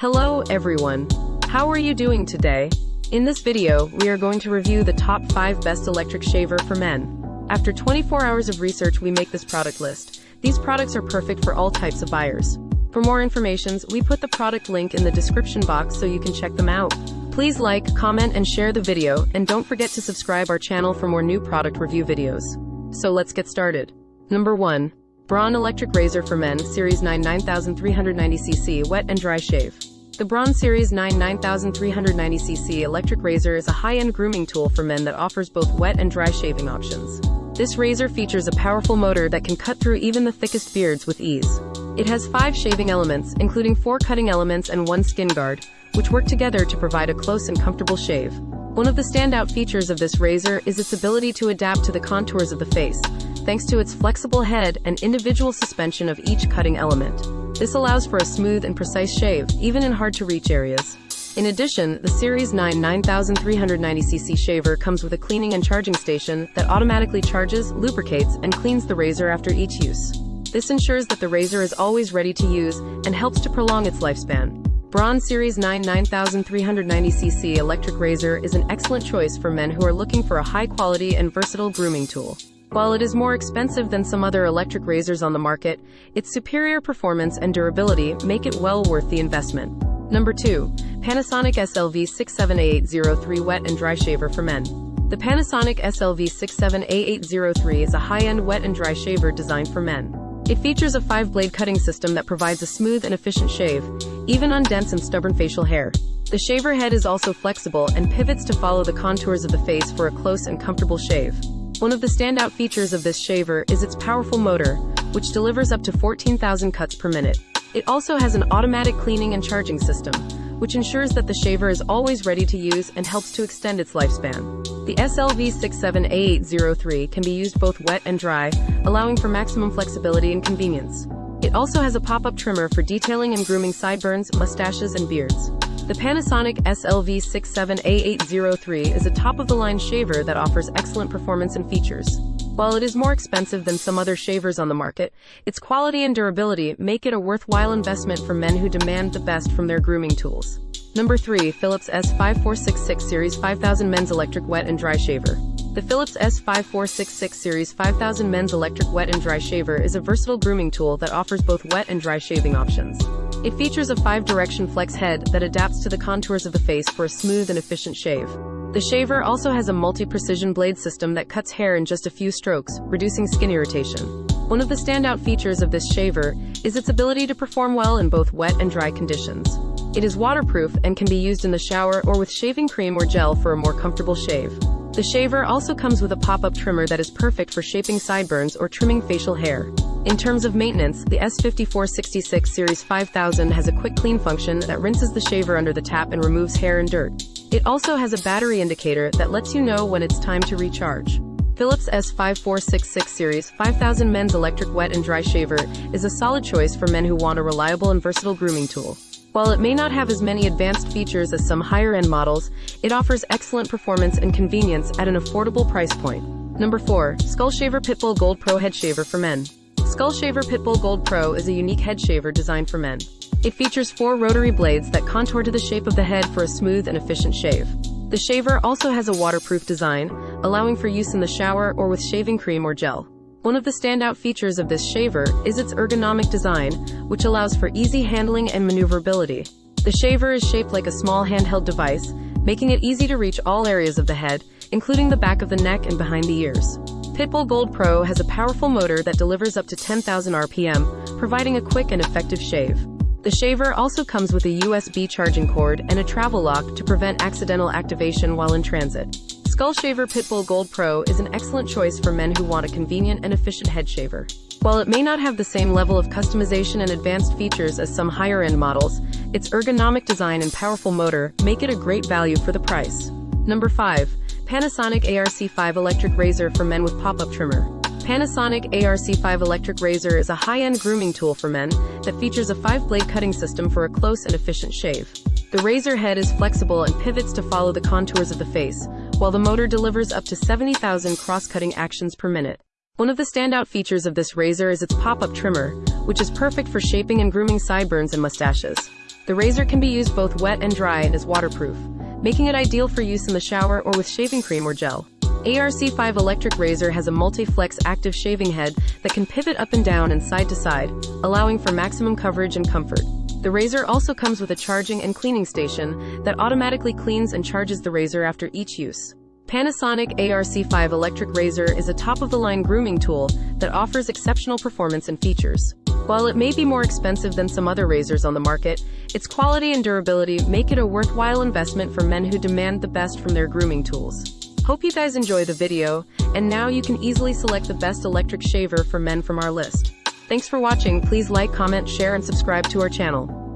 Hello everyone. How are you doing today? In this video, we are going to review the top 5 best electric shaver for men. After 24 hours of research we make this product list. These products are perfect for all types of buyers. For more information, we put the product link in the description box so you can check them out. Please like, comment and share the video, and don't forget to subscribe our channel for more new product review videos. So let's get started. Number 1. Braun Electric Razor for Men Series 9 9390cc Wet and Dry Shave. The Braun Series 9 9390cc electric razor is a high-end grooming tool for men that offers both wet and dry shaving options. This razor features a powerful motor that can cut through even the thickest beards with ease. It has five shaving elements, including four cutting elements and one skin guard, which work together to provide a close and comfortable shave. One of the standout features of this razor is its ability to adapt to the contours of the face, thanks to its flexible head and individual suspension of each cutting element. This allows for a smooth and precise shave, even in hard-to-reach areas. In addition, the Series 9 9390cc shaver comes with a cleaning and charging station that automatically charges, lubricates, and cleans the razor after each use. This ensures that the razor is always ready to use and helps to prolong its lifespan. Braun Series 9 9390cc electric razor is an excellent choice for men who are looking for a high-quality and versatile grooming tool. While it is more expensive than some other electric razors on the market, its superior performance and durability make it well worth the investment. Number 2. Panasonic SLV67A803 Wet and Dry Shaver for Men. The Panasonic SLV67A803 is a high-end wet and dry shaver designed for men. It features a five-blade cutting system that provides a smooth and efficient shave, even on dense and stubborn facial hair. The shaver head is also flexible and pivots to follow the contours of the face for a close and comfortable shave. One of the standout features of this shaver is its powerful motor, which delivers up to 14,000 cuts per minute. It also has an automatic cleaning and charging system, which ensures that the shaver is always ready to use and helps to extend its lifespan. The SLV67A803 can be used both wet and dry, allowing for maximum flexibility and convenience. It also has a pop-up trimmer for detailing and grooming sideburns, mustaches, and beards. The Panasonic SLV67A803 is a top-of-the-line shaver that offers excellent performance and features. While it is more expensive than some other shavers on the market, its quality and durability make it a worthwhile investment for men who demand the best from their grooming tools. Number 3. Philips S5466 Series 5000 Men's Electric Wet and Dry Shaver. The Philips S5466 Series 5000 Men's Electric Wet and Dry Shaver is a versatile grooming tool that offers both wet and dry shaving options. It features a five-direction flex head that adapts to the contours of the face for a smooth and efficient shave. The shaver also has a multi-precision blade system that cuts hair in just a few strokes, reducing skin irritation. One of the standout features of this shaver is its ability to perform well in both wet and dry conditions. It is waterproof and can be used in the shower or with shaving cream or gel for a more comfortable shave. The shaver also comes with a pop-up trimmer that is perfect for shaping sideburns or trimming facial hair. In terms of maintenance, the S5466 Series 5000 has a quick clean function that rinses the shaver under the tap and removes hair and dirt. It also has a battery indicator that lets you know when it's time to recharge. Philips S5466 Series 5000 Men's Electric Wet and Dry Shaver is a solid choice for men who want a reliable and versatile grooming tool. While it may not have as many advanced features as some higher-end models, it offers excellent performance and convenience at an affordable price point. Number 4. Skull Shaver Pitbull Gold Pro Head Shaver for Men. Skull Shaver Pitbull Gold Pro is a unique head shaver designed for men. It features four rotary blades that contour to the shape of the head for a smooth and efficient shave. The shaver also has a waterproof design, allowing for use in the shower or with shaving cream or gel. One of the standout features of this shaver is its ergonomic design, which allows for easy handling and maneuverability. The shaver is shaped like a small handheld device, making it easy to reach all areas of the head, including the back of the neck and behind the ears. Pitbull Gold Pro has a powerful motor that delivers up to 10,000 RPM, providing a quick and effective shave. The shaver also comes with a USB charging cord and a travel lock to prevent accidental activation while in transit. Skull Shaver Pitbull Gold Pro is an excellent choice for men who want a convenient and efficient head shaver. While it may not have the same level of customization and advanced features as some higher-end models, its ergonomic design and powerful motor make it a great value for the price. Number 5. Panasonic ARC5 Electric Razor for Men with Pop-Up Trimmer. Panasonic ARC5 Electric Razor is a high-end grooming tool for men that features a five-blade cutting system for a close and efficient shave. The razor head is flexible and pivots to follow the contours of the face, while the motor delivers up to 70,000 cross-cutting actions per minute. One of the standout features of this razor is its pop-up trimmer, which is perfect for shaping and grooming sideburns and mustaches. The razor can be used both wet and dry and is waterproof, making it ideal for use in the shower or with shaving cream or gel. ARC5 electric razor has a multi-flex active shaving head that can pivot up and down and side to side, allowing for maximum coverage and comfort. The razor also comes with a charging and cleaning station that automatically cleans and charges the razor after each use. Panasonic ARC5 electric razor is a top-of-the-line grooming tool that offers exceptional performance and features. While it may be more expensive than some other razors on the market, its quality and durability make it a worthwhile investment for men who demand the best from their grooming tools. Hope you guys enjoy the video, and now you can easily select the best electric shaver for men from our list. Thanks for watching, please like, comment, share and subscribe to our channel.